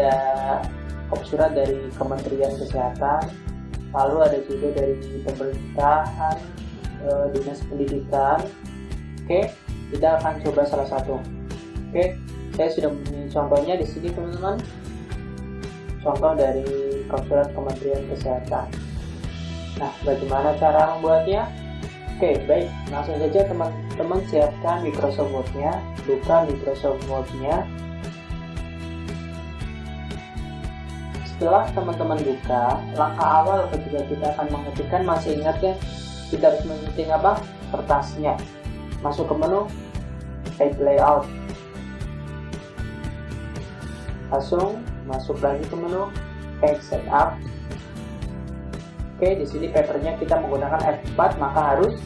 ada surat dari Kementerian Kesehatan lalu ada juga dari pemerintahan e, dinas pendidikan. Oke kita akan coba salah satu. Oke saya sudah mempunyai contohnya di sini teman-teman. Contoh dari surat Kementerian Kesehatan. Nah bagaimana cara membuatnya? Oke, baik. Langsung saja teman-teman siapkan Microsoft Word-nya, buka Microsoft Word-nya. Setelah teman-teman buka, langkah awal ketika kita akan mengetikkan masih ingat ya, kita harus mengetik apa? Kertasnya. Masuk ke menu Page Layout. Langsung masuk lagi ke menu Page Setup Oke, di sini papernya kita menggunakan F4, maka harus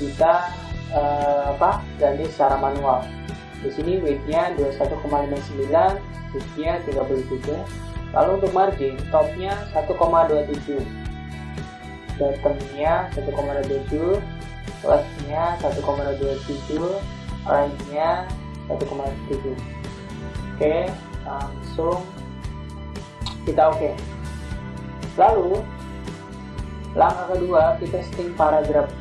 kita uh, apa ganti secara manual. Di sini width-nya 21,59, width-nya 33. Lalu untuk margin, top-nya 1,27. Bottom-nya 1,27, left-nya 1,27, right-nya 1,7. Oke, langsung kita oke. Okay. Lalu langkah kedua kita setting paragraf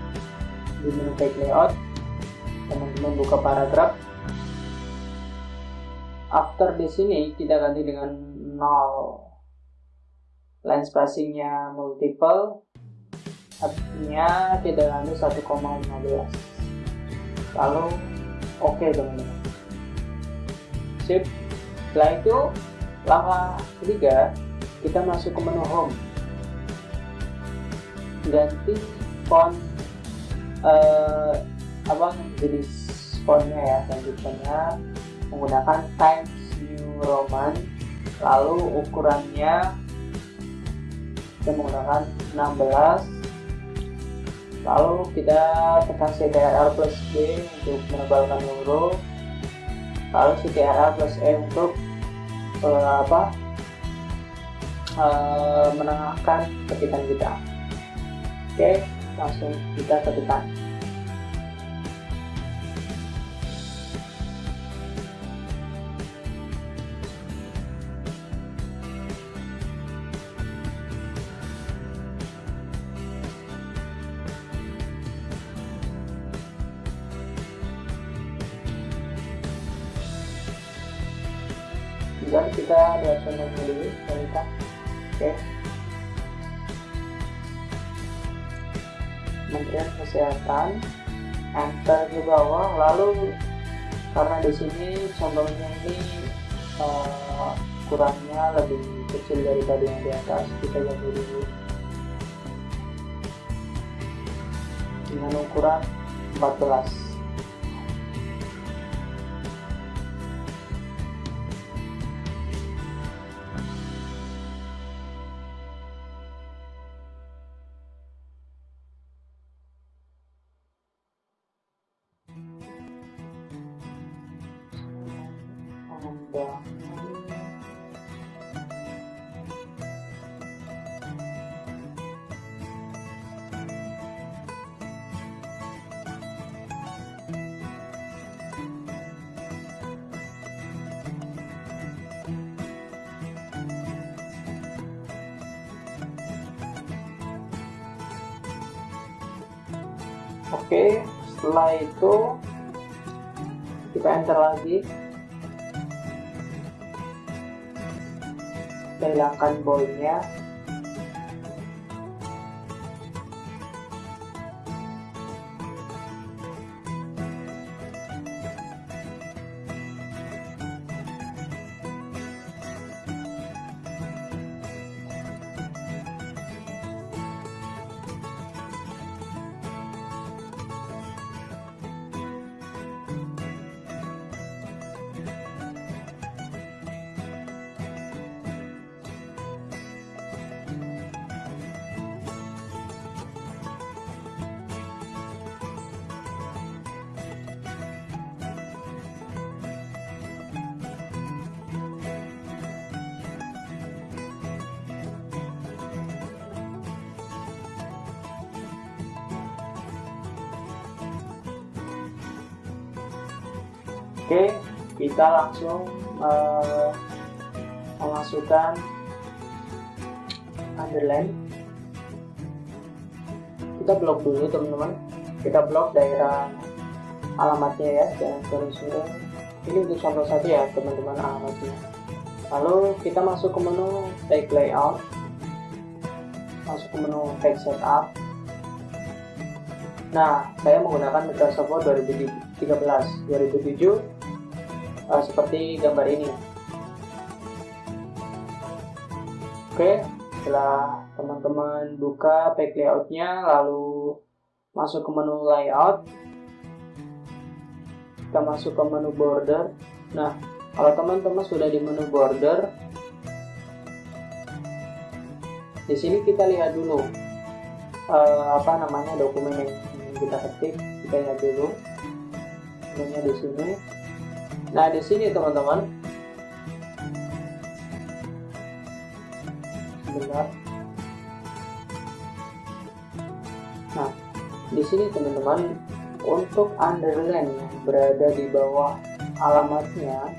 di menu page layout teman-teman buka paragraf after di sini kita ganti dengan 0 line spacingnya multiple. Artinya kita ganti 1,15 lalu oke okay, teman-teman. Sip. Setelah itu langkah ketiga kita masuk ke menu home. Ganti font uh, apa jenis fontnya ya ganti fontnya menggunakan Times New Roman lalu ukurannya kita menggunakan 16 lalu kita tekan CTRL plus B untuk menebalkan huruf. Lalu CTRL plus E untuk uh, apa uh, menengahkan ketikan kita. Oke, langsung kita ketikkan. Di sini contohnya ini uh, kurangnya lebih kecil daripada yang di atas kita ganti dulu. Dengan ukuran 14 Oke, setelah itu kita enter lagi. Kita hilangkan boldnya Oke, kita langsung uh, memasukkan underline. Kita blok dulu teman-teman. Kita blok daerah alamatnya ya jangan suruh-suruh ini untuk contoh saja ya teman-teman alamatnya. Lalu kita masuk ke menu take layout. Masuk ke menu take setup. Nah saya menggunakan Microsoft Word 2013 2007 uh, seperti gambar ini. Oke setelah teman-teman buka page layoutnya lalu masuk ke menu layout kita masuk ke menu border. Nah kalau teman-teman sudah di menu border di sini kita lihat dulu uh, apa namanya dokumen yang kita ketik. Kita lihat dulu di sini nah di sini teman-teman. Sebentar. Nah di sini teman-teman untuk underline berada di bawah alamatnya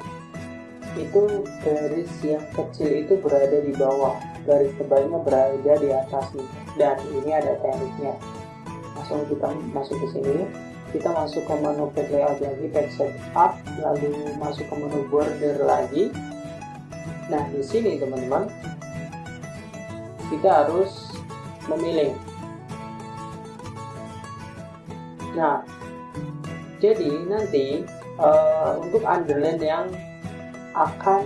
itu garis yang kecil itu berada di bawah. Garis tebalnya berada di atas nih dan ini ada tekniknya. Langsung kita masuk ke sini kita masuk ke menu page layout lagi page setup lalu masuk ke menu border lagi. Nah di sini teman-teman kita harus memilih. Nah jadi nanti uh, untuk underline yang akan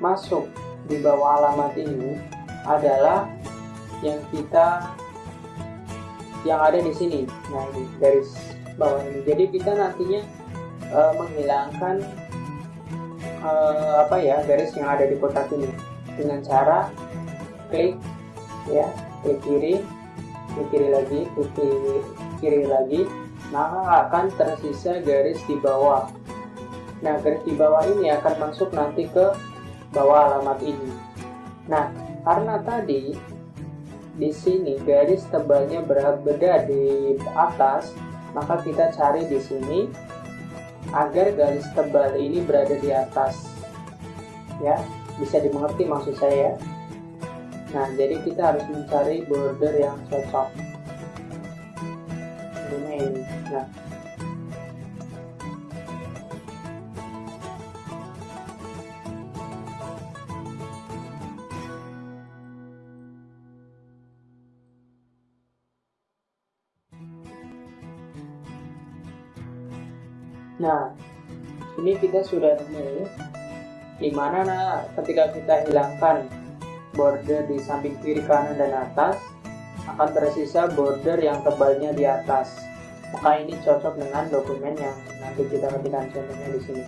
masuk di bawah alamat ini adalah yang kita yang ada di sini. Nah, ini garis bawah ini. Jadi kita nantinya uh, menghilangkan uh, apa ya garis yang ada di kotak ini dengan cara klik ya klik kiri klik kiri lagi klik kiri, kiri lagi maka akan tersisa garis di bawah Nah, garis di bawah ini akan masuk nanti ke bawah alamat ini. Nah, karena tadi di sini garis tebalnya berada di atas, maka kita cari di sini agar garis tebal ini berada di atas. Ya, bisa dimengerti maksud saya. Nah, jadi kita harus mencari border yang cocok. Ini. Nah, Nah, ini kita sudah di mana nah, ketika kita hilangkan border di samping kiri kanan dan atas akan tersisa border yang tebalnya di atas. Maka ini cocok dengan dokumen yang nanti kita ketikkan contohnya di sini.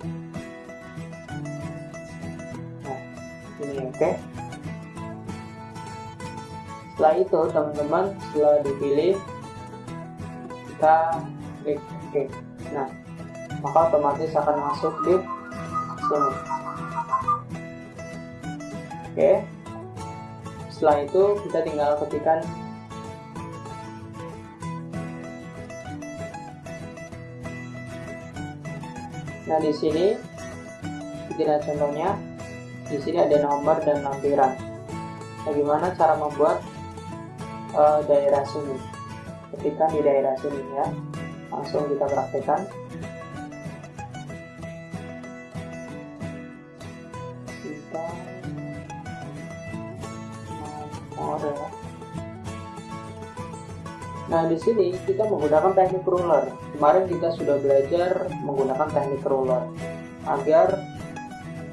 Nah, ini oke. Okay. Setelah itu teman-teman setelah dipilih kita klik oke. Okay. Nah, maka otomatis akan masuk di sini. Oke. Setelah itu kita tinggal ketikkan nah di sini kita contohnya. Di sini ada nomor dan lampiran. Bagaimana cara membuat uh, daerah sini? Ketika di daerah sini ya. Langsung kita praktekkan Nah, di sini kita menggunakan teknik ruler. Kemarin kita sudah belajar menggunakan teknik ruler agar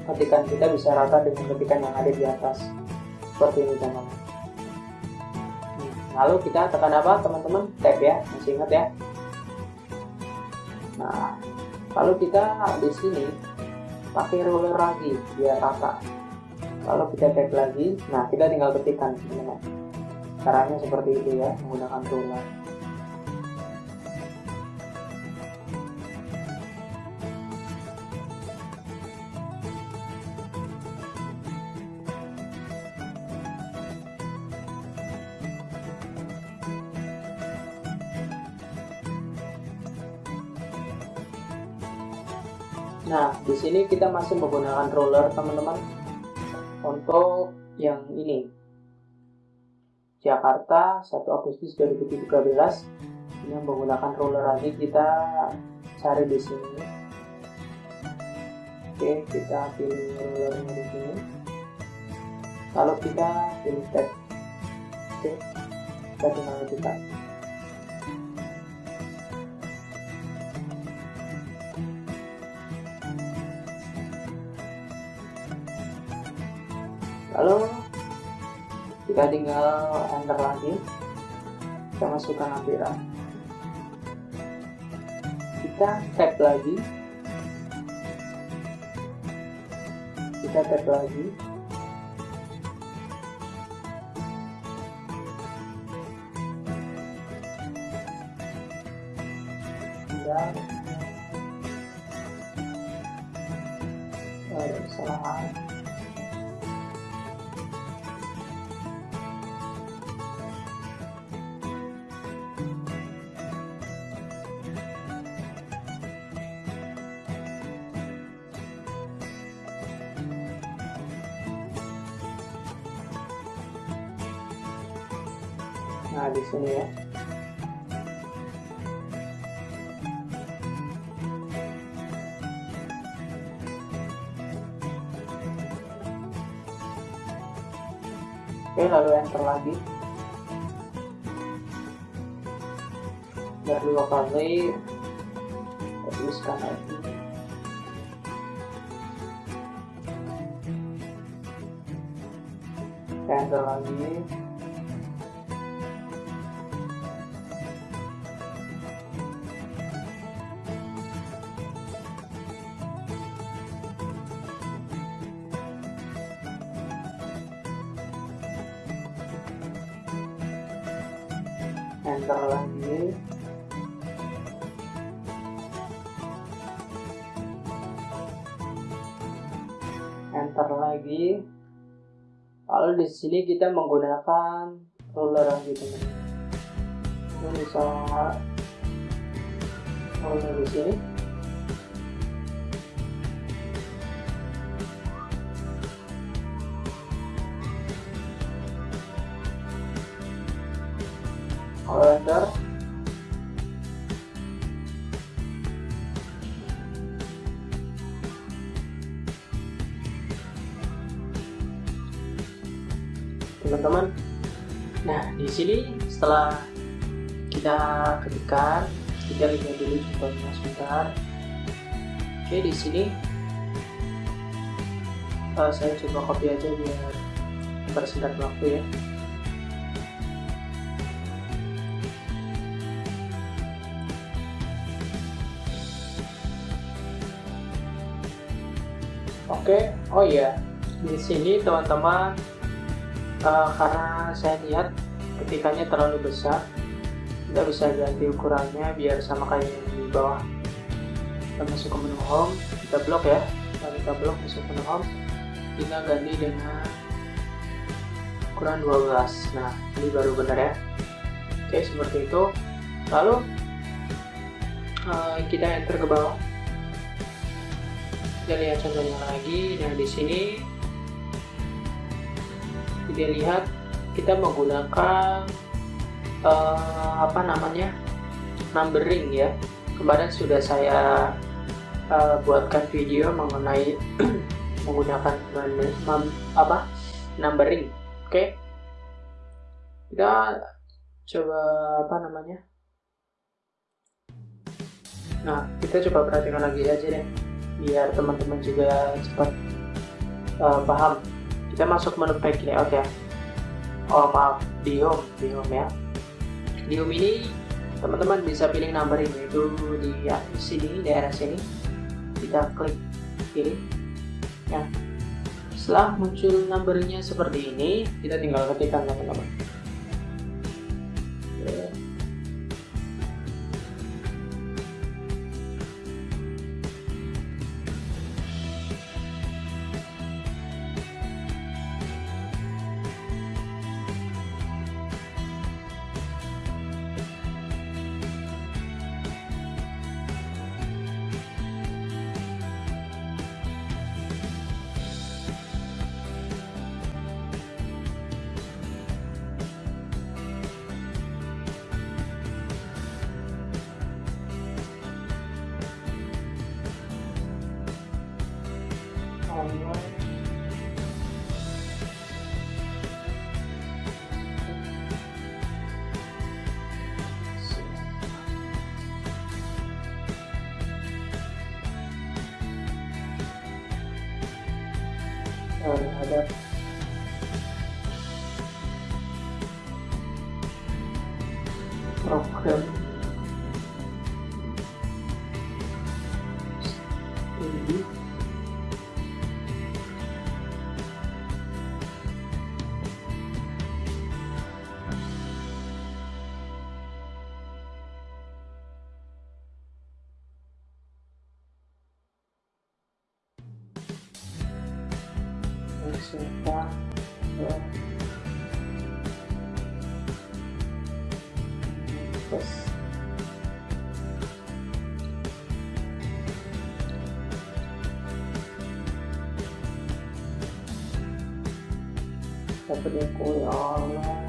ketikan kita bisa rata dengan ketikan yang ada di atas. Seperti ini, teman-teman. Lalu kita tekan apa, teman-teman? Tab ya, masih ingat ya? Nah, lalu kita di sini pakai ruler lagi biar rata. Lalu kita tap lagi. Nah, kita tinggal ketikkan, teman-teman caranya seperti itu ya menggunakan ruler Nah, di sini kita masih menggunakan roller, teman-teman, untuk yang ini Jakarta 1 Agustus 2013 ini menggunakan ruler lagi kita cari di sini. Oke kita pilih rulernya di sini. Lalu kita pilih tab oke kita tinggal ketik lalu kita tinggal enter lagi. Kita masukkan lampiran kita tap lagi. Kita tap lagi. Dan ada kesalahan nah di sini ya Oke, lalu enter lagi. Dan dua kali tuliskan lagi. Enter lagi. Di sini kita menggunakan lagi teman-teman ini bisa ruler di sini. Kalender teman-teman. Nah di sini setelah kita ketikkan kita lihat dulu contohnya sebentar. Oke di sini uh, saya coba copy aja biar bersingkat waktu ya. Oke, oh iya, di sini teman-teman uh, karena saya lihat ketikannya terlalu besar, kita bisa ganti ukurannya biar sama kayak yang di bawah. Kita masuk ke menu home, kita blok ya, kita blok masuk ke menu home, kita ganti dengan ukuran 12. Nah, ini baru benar ya. Oke, seperti itu. Lalu uh, kita enter ke bawah kita lihat contohnya lagi nah di sini kita lihat kita menggunakan uh, apa namanya numbering ya. Kemarin sudah saya uh, buatkan video mengenai menggunakan apa numbering. Oke? Okay? kita coba apa namanya? Nah kita coba perhatikan lagi aja deh biar teman-teman juga cepat uh, paham kita masuk menu pack layout ya oh maaf di home di home ya. Di home ini teman-teman bisa pilih numbering yaitu di ya, sini daerah sini. Kita klik pilih ya. Setelah muncul numbernya seperti ini kita tinggal ketikkan teman-teman soltar. Ó. Nossa. Tá brincando, ó, né?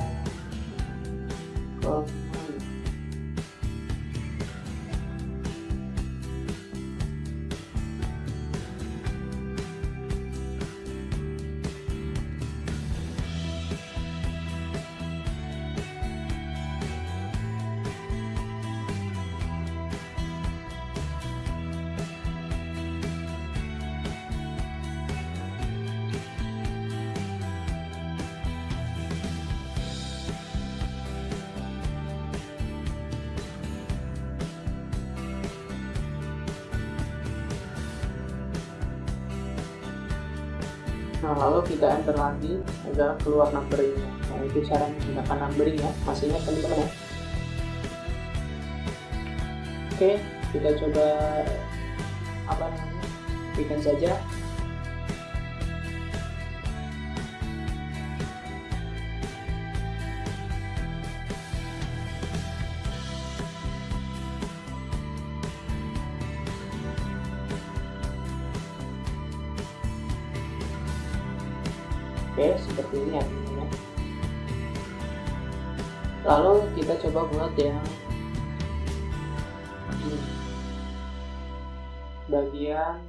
Nah, lalu kita enter lagi agar keluar numberingnya. Nah, itu cara menggunakan numbering ya. Masih ingat teman-teman? Oke, kita coba apa namanya? Bikin saja. Oke, seperti ini hasilnya. Lalu kita coba buat yang ini. Bagian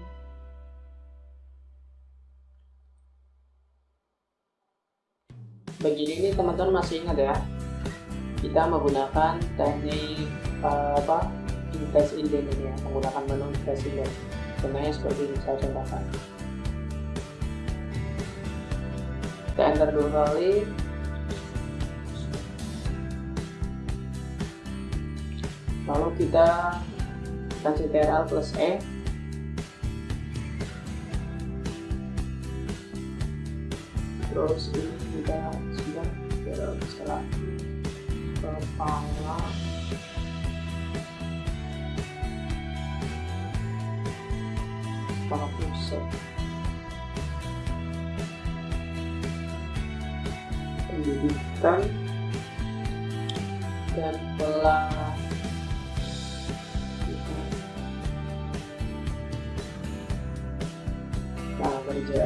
bagian ini teman-teman masih ingat ya kita menggunakan teknik uh, apa invest indent ini ya menggunakan menu invest indent contohnya seperti ini saya contohkan kita enter dua kali. Lalu kita kasih TRL plus E. Terus ini kita sudah TRL setelah kepala. Kepala pusat pendidikan dan pelan tenaga kerja.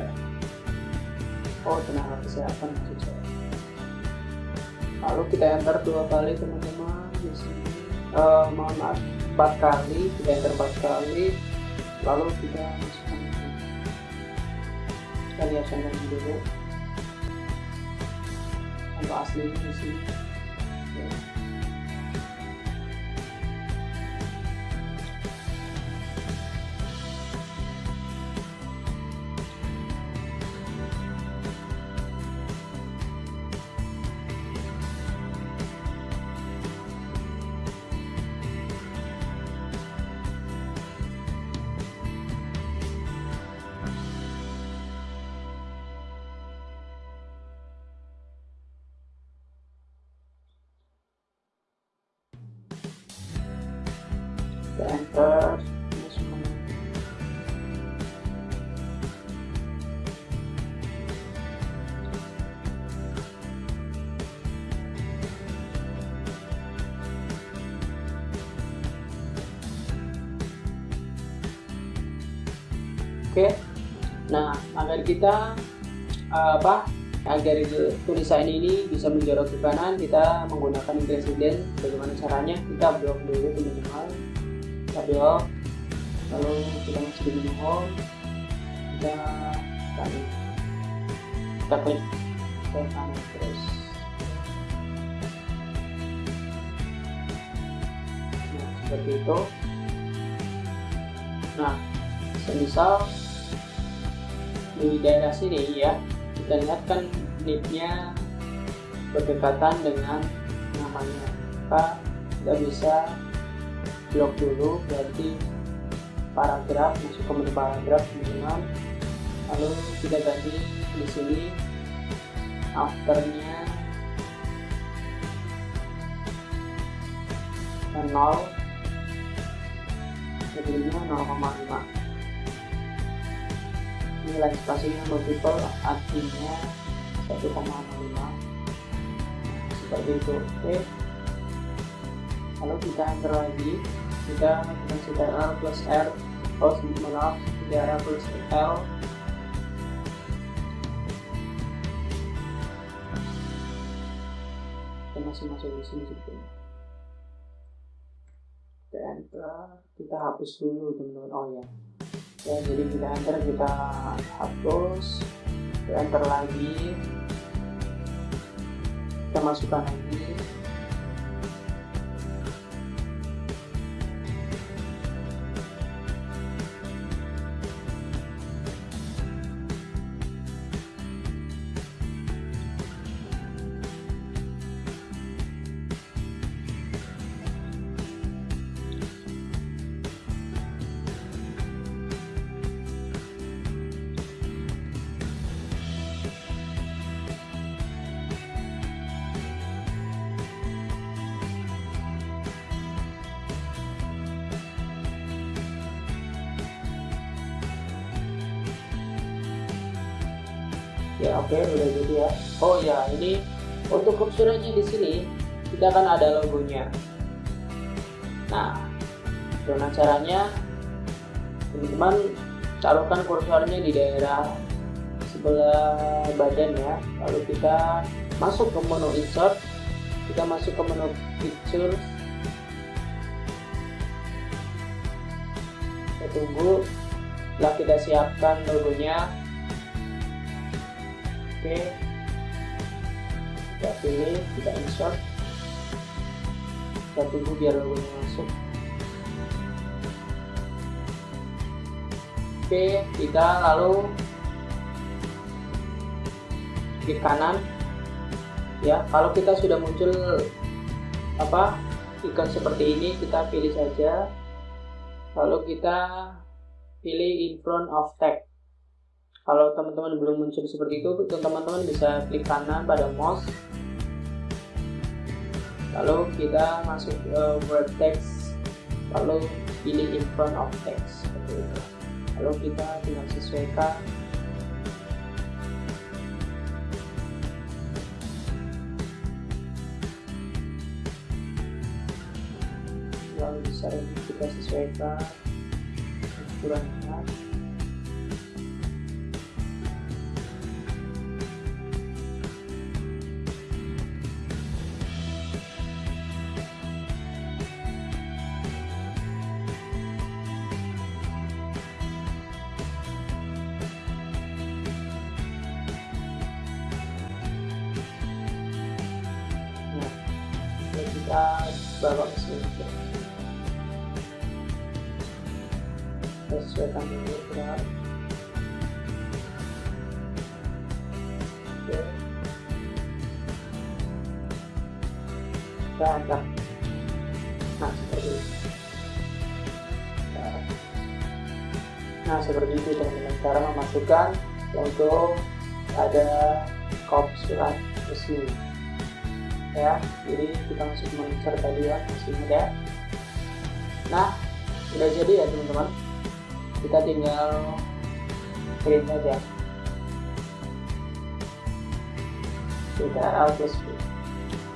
Oh tenaga kesehatan maksud lalu kita enter dua kali teman-teman di sini uh, mohon maaf empat kali kita enter empat kali lalu kita masukkan kita lihat dulu contoh aslinya oke. Nah agar kita uh, apa agar tulisan ini bisa menjorok ke kanan kita menggunakan presiden bagaimana caranya? Kita blok dulu teman-teman kita blok. Lalu kita masuk di menu home kita tarik. Kita klik. Ke kanan terus. Nah seperti itu. Nah semisal di daerah sini ya. Kita lihat kan nipnya berdekatan dengan namanya. Maka kita bisa blok dulu berarti paragraf masuk ke menu paragraf teman-teman lalu kita ganti di sini afternya 0 jadinya 0,5 nilai spasinya multiple artinya 1,05 seperti itu oke. Lalu kita enter lagi. Kita dengan R plus R oh maaf R plus L. Masih masuk di sini kita enter kita hapus dulu teman-teman. Oh ya ya jadi kita enter kita hapus kita enter lagi. Kita masukkan lagi ya oke okay, udah jadi ya. Oh ya ini untuk kursornya di sini kita akan ada logonya. Nah dengan caranya teman-teman taruhkan kursornya di daerah sebelah badan ya. Lalu kita masuk ke menu insert kita masuk ke menu picture. Kita tunggu setelah kita siapkan logonya oke. Kita pilih kita insert. Kita tunggu biar logonya masuk. Oke kita lalu klik kanan. Ya kalau kita sudah muncul apa ikon seperti ini kita pilih saja. Lalu kita pilih in front of text kalau teman-teman belum muncul seperti itu teman-teman bisa klik kanan pada mouse. Lalu kita masuk ke word text lalu pilih in front of text seperti itu. Lalu kita tinggal sesuaikan. Lalu bisa kita sesuaikan ukurannya sini kita sesuaikan dulu berat oke kita angkat nah seperti itu nah seperti itu teman-teman. Cara memasukkan untuk ada kop surat resmi ya. Jadi kita masuk monitor tadi ya masih ada nah sudah jadi ya teman-teman. Kita tinggal print aja. Kita alt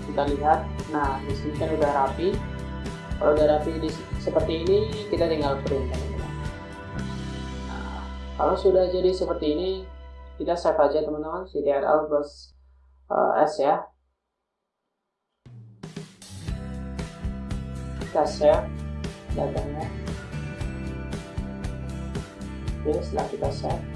kita lihat. Nah di sini kan udah rapi. Kalau udah rapi di, seperti ini kita tinggal print teman-teman. Nah, kalau sudah jadi seperti ini kita save aja teman-teman. Ctrl plus uh, s ya save datanya oke setelah kita save